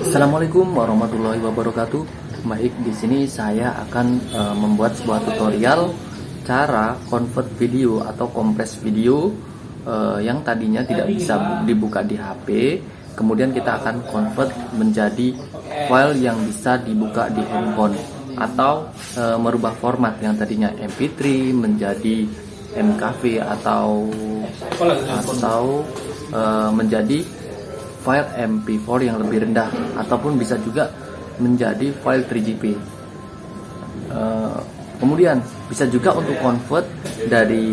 Assalamualaikum warahmatullahi wabarakatuh. Baik, di sini saya akan uh, membuat sebuah tutorial cara convert video atau kompres video uh, yang tadinya tidak bisa dibuka di HP, kemudian kita akan convert menjadi file yang bisa dibuka di handphone atau uh, merubah format yang tadinya MP3 menjadi MKV atau atau uh, menjadi file MP4 yang lebih rendah ataupun bisa juga menjadi file 3GP. Uh, eh, kemudian bisa juga untuk convert dari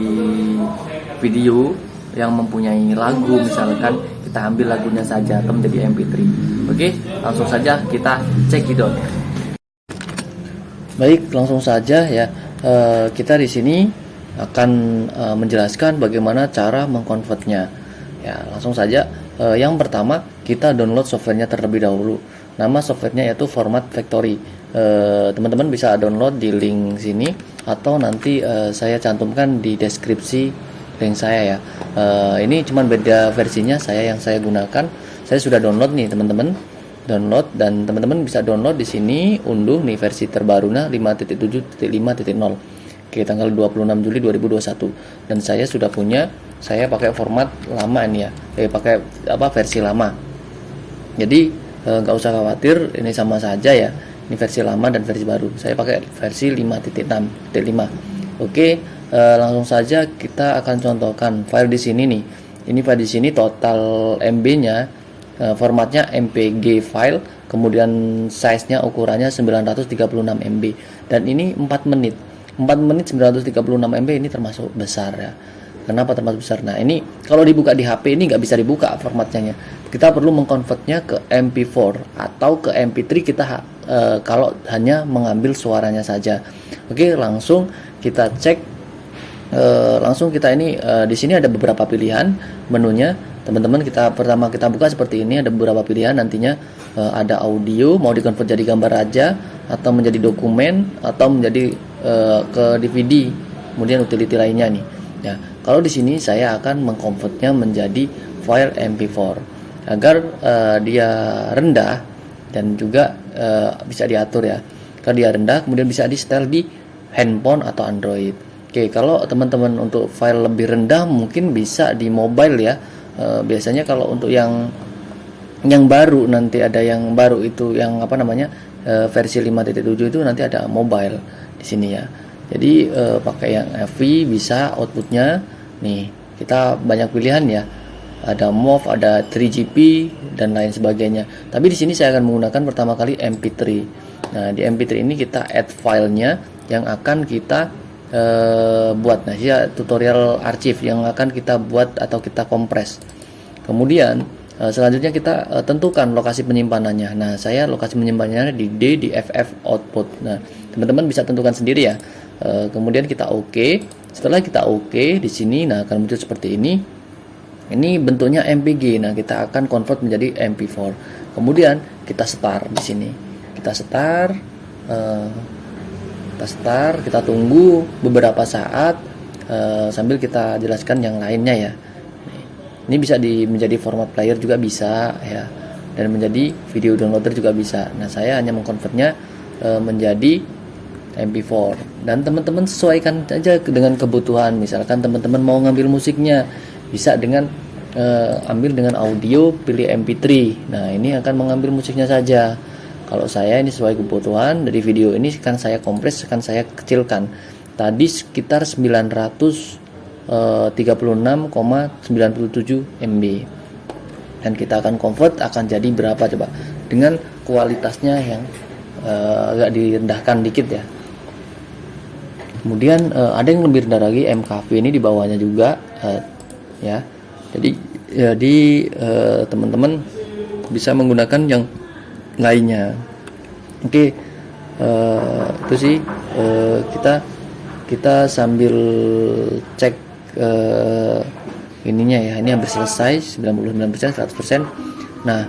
video yang mempunyai lagu misalkan kita ambil lagunya saja atau menjadi MP3. Oke, langsung saja kita cek itu. Baik, langsung saja ya. Uh, kita di sini akan uh, menjelaskan bagaimana cara mengkonvertnya. Ya, langsung saja uh, yang pertama kita download softwarenya terlebih dahulu. Nama softwarenya yaitu format factory. Eh, teman-teman bisa download di link sini atau nanti uh, saya cantumkan di deskripsi link saya ya. Uh, ini cuma beda versinya saya yang saya gunakan. Saya sudah download nih teman-teman. Download dan teman-teman bisa download di sini unduh nih versi terbarunya 5.7.5.0 Oke tanggal 26 Juli 2021 dan saya sudah punya saya pakai format lama ini ya. Eh, pakai apa versi lama. Jadi eh, nggak e, usah khawatir ini sama saja ya. Ini versi lama dan versi baru. Saya pakai versi 5.6.5 oke e, langsung saja kita akan contohkan file di sini nih. Ini file di sini total MB nya e, formatnya MPG file kemudian size nya ukurannya 936 MB dan ini 4 menit. 4 menit 936 MB ini termasuk besar ya Kenapa termasuk besar? Nah ini kalau dibuka di HP ini nggak bisa dibuka formatnya. Kita perlu mengkonvertnya ke MP4 atau ke MP3 kita e, kalau hanya mengambil suaranya saja. Oke langsung kita cek. E, langsung kita ini e, di sini ada beberapa pilihan menunya. Teman-teman kita pertama kita buka seperti ini ada beberapa pilihan nantinya e, ada audio mau dikonvert jadi gambar aja atau menjadi dokumen atau menjadi e, ke DVD kemudian utility lainnya nih Ya, kalau di sini saya akan mengkonvertnya menjadi file MP4 agar uh, dia rendah dan juga uh, bisa diatur ya. Kalau dia rendah kemudian bisa di setel di handphone atau Android. Oke, kalau teman-teman untuk file lebih rendah mungkin bisa di mobile ya. Uh, biasanya kalau untuk yang yang baru nanti ada yang baru itu yang apa namanya versi 5.7 itu nanti ada mobile di sini ya jadi eh, pakai yang FV bisa outputnya. Nih kita banyak pilihan ya. Ada MOV ada 3GP dan lain sebagainya. Tapi di sini saya akan menggunakan pertama kali MP3 nah di MP3 ini kita add filenya yang akan kita uh, buat. Nah ya tutorial arsip yang akan kita buat atau kita kompres. Kemudian uh, selanjutnya kita tentukan lokasi penyimpanannya. Nah saya lokasi penyimpanannya di D di FF output. Nah teman-teman bisa tentukan sendiri ya Eh, kemudian kita oke okay. setelah kita oke okay, di sini nah akan muncul seperti ini. Ini bentuknya MPG nah kita akan convert menjadi MP4 kemudian kita start di sini. Kita start uh, kita start kita tunggu beberapa saat uh, sambil kita jelaskan yang lainnya ya. Ini bisa di menjadi format player juga bisa ya. Dan menjadi video downloader juga bisa. Nah saya hanya mengkonvertnya uh, menjadi MP4 dan teman-teman sesuaikan aja dengan kebutuhan. Misalkan teman-teman mau ngambil musiknya bisa dengan uh, ambil dengan audio pilih MP3 nah ini akan mengambil musiknya saja. Kalau saya ini sesuai kebutuhan dari video ini kan saya kompres kan saya kecilkan. Tadi sekitar 936,97 eh, MB dan kita akan convert akan jadi berapa coba? Dengan kualitasnya yang uh, agak direndahkan dikit ya kemudian uh, ada yang lebih rendah lagi MKV ini di bawahnya juga uh, ya. Jadi jadi uh, teman-teman bisa menggunakan yang lainnya. Oke okay. uh, itu sih uh, kita kita sambil cek uh, ininya ya. Ini hampir selesai 99% 100% nah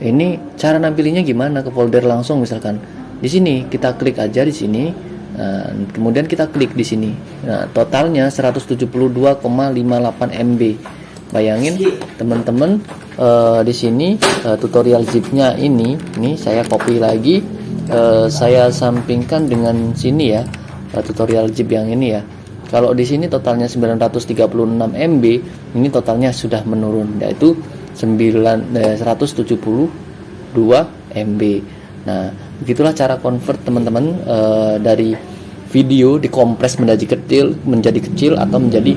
ini cara nampilinnya gimana ke folder langsung misalkan? Di sini kita klik aja di sini Nah, kemudian kita klik di sini. Nah, totalnya 172,58 MB. Bayangin teman-teman eh, di sini eh, tutorial zipnya ini ini saya copy lagi eh, saya sampingkan dengan sini ya tutorial zip yang ini ya kalau di sini totalnya 936 MB ini totalnya sudah menurun yaitu 9 eh, 172 MB nah begitulah cara convert teman-teman eh, dari video dikompres menjadi kecil menjadi kecil atau menjadi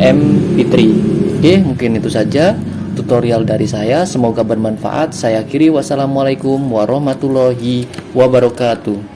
MP3 oke mungkin itu saja tutorial dari saya. Semoga bermanfaat. Saya akhiri. Wassalamualaikum warahmatullahi wabarakatuh